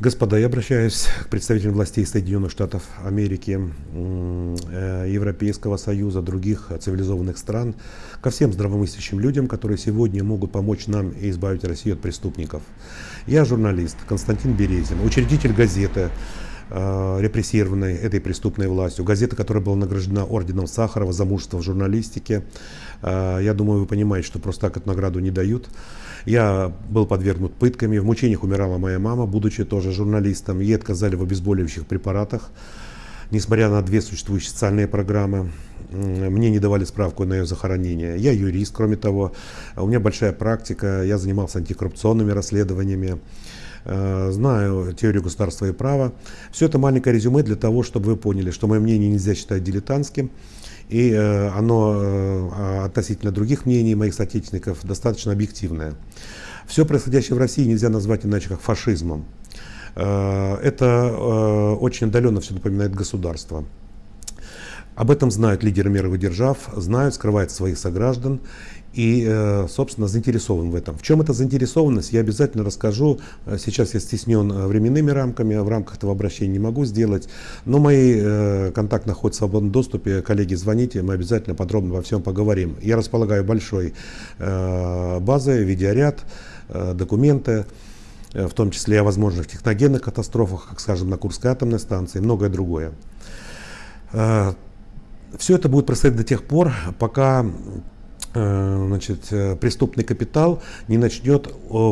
Господа, я обращаюсь к представителям властей Соединенных Штатов Америки, э, Европейского Союза, других цивилизованных стран, ко всем здравомыслящим людям, которые сегодня могут помочь нам и избавить Россию от преступников. Я журналист Константин Березин, учредитель газеты, репрессированной этой преступной властью. Газета, которая была награждена орденом Сахарова за мужество в журналистике. Э, я думаю, вы понимаете, что просто так эту награду не дают. Я был подвергнут пытками, в мучениях умирала моя мама, будучи тоже журналистом. Ей отказали в обезболивающих препаратах, несмотря на две существующие социальные программы. Мне не давали справку на ее захоронение. Я юрист, кроме того. У меня большая практика, я занимался антикоррупционными расследованиями э, знаю теорию государства и права. Все это маленькое резюме для того, чтобы вы поняли, что мое мнение нельзя считать дилетантским. И э, оно э, а, относительно других мнений моих соотечественников достаточно объективное. Все происходящее в России нельзя назвать иначе как фашизмом. Э, это очень отдаленно все напоминает государство. Об этом знают лидеры мировых держав, знают, скрывают своих сограждан и, э, собственно, заинтересован в этом. В чем эта заинтересованность, я обязательно расскажу. Э, сейчас я стеснен э, временными рамками, в рамках этого обращения не могу сделать, но мои контакты находятся в свободном доступе. Коллеги, звоните, мы обязательно подробно во всем поговорим. Я располагаю большой базой, видеоряд, документы, в том числе о возможных техногенных катастрофах, как, скажем, на Курской атомной станции и многое другое. Все это будет происходить до тех пор, пока значит, э, преступный капитал не начнет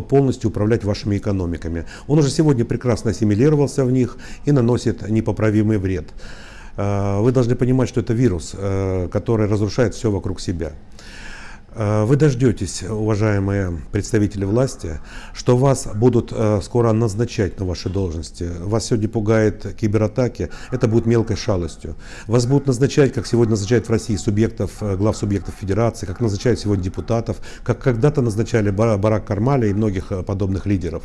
полностью управлять вашими экономиками. Он уже сегодня прекрасно ассимилировался в них и наносит непоправимый вред. Э, вы должны понимать, что это вирус, который разрушает все вокруг себя. Э, вы дождетесь, уважаемые представители власти, что вас будут э, скоро назначать на ваши должности. Вас сегодня пугает кибератаки, это будет мелкой шалостью. Вас будут назначать, как сегодня назначают в России субъектов, э, глав субъектов федерации, как назначают сегодня депутатов, как когда-то назначали Барак Кармаля и многих подобных лидеров.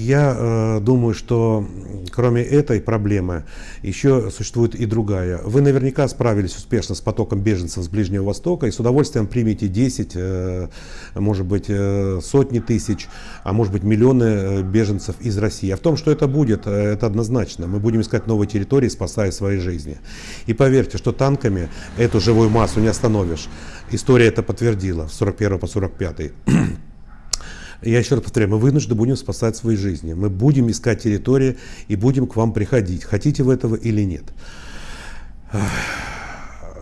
Я думаю, что кроме этой проблемы, еще существует и другая. Вы наверняка справились успешно с потоком беженцев с Ближнего Востока и с удовольствием примете 10, э, может быть, э, сотни тысяч, а может быть, миллионы э, беженцев из России. А в том, что это будет, это однозначно. Мы будем искать новые территории, спасая свои жизни. И поверьте, что танками эту живую массу не остановишь. История это подтвердила с 41 по 45. Я еще раз повторяю, мы вынуждены будем спасать свои жизни. Мы будем искать территории и будем к вам приходить. Хотите вы этого или нет.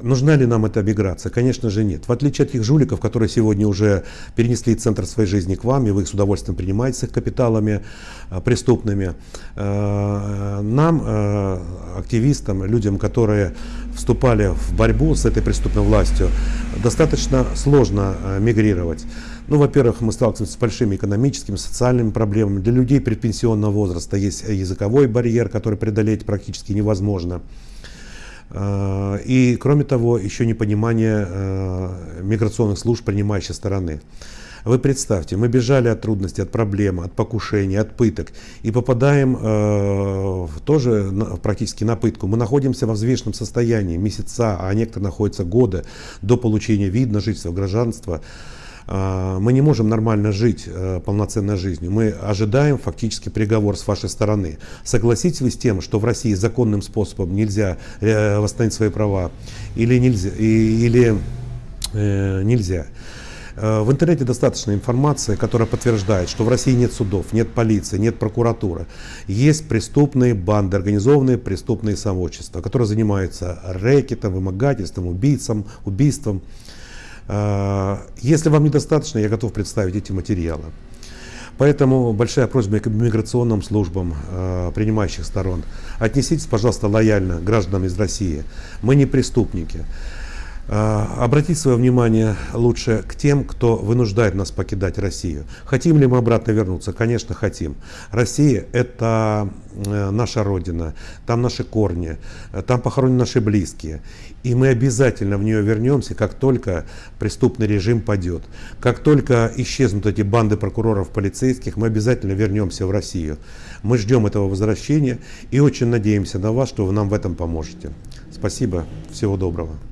Нужна ли нам эта миграция? Конечно же нет. В отличие от тех жуликов, которые сегодня уже перенесли центр своей жизни к вам, и вы их с удовольствием принимаете с их капиталами э, преступными, э, нам, э, активистам, людям, которые вступали в борьбу с этой преступной властью, достаточно сложно мигрировать. Ну, во-первых, мы сталкиваемся с большими экономическими, социальными проблемами. Для людей предпенсионного возраста есть языковой барьер, который преодолеть практически невозможно. А, и, кроме того, еще непонимание а, миграционных служб принимающей стороны. Вы представьте, мы бежали от трудностей, от проблем, от покушений, от пыток и попадаем э, тоже на, практически на пытку. Мы находимся в взвешенном состоянии месяца, а некоторые находятся годы до получения вида жительства, гражданства. А, мы не можем нормально жить э, полноценной жизнью. Мы ожидаем фактически приговор с вашей стороны. Согласитесь вы с тем, что в России законным способом нельзя э, восстановить свои права или нельзя? Или, э, нельзя? В интернете достаточно информации, которая подтверждает, что в России нет судов, нет полиции, нет прокуратуры. Есть преступные банды, организованные преступные сообщества, которые занимаются рэкетом, вымогательством, убийцам, убийством. А, если вам недостаточно, я готов представить эти материалы. Поэтому большая просьба к миграционным службам э, принимающих сторон. Отнеситесь, пожалуйста, лояльно гражданам из России. Мы не преступники. Э, обратить свое внимание лучше к тем, кто вынуждает нас покидать Россию. Хотим ли мы обратно вернуться? Конечно, хотим. Россия – это э, наша Родина, там наши корни, там похоронены наши близкие. И мы обязательно в нее вернемся, как только преступный режим падет. Как только исчезнут эти банды прокуроров, полицейских, мы обязательно вернемся в Россию. Мы ждем этого возвращения и очень надеемся на вас, что вы нам в этом поможете. Спасибо, всего доброго.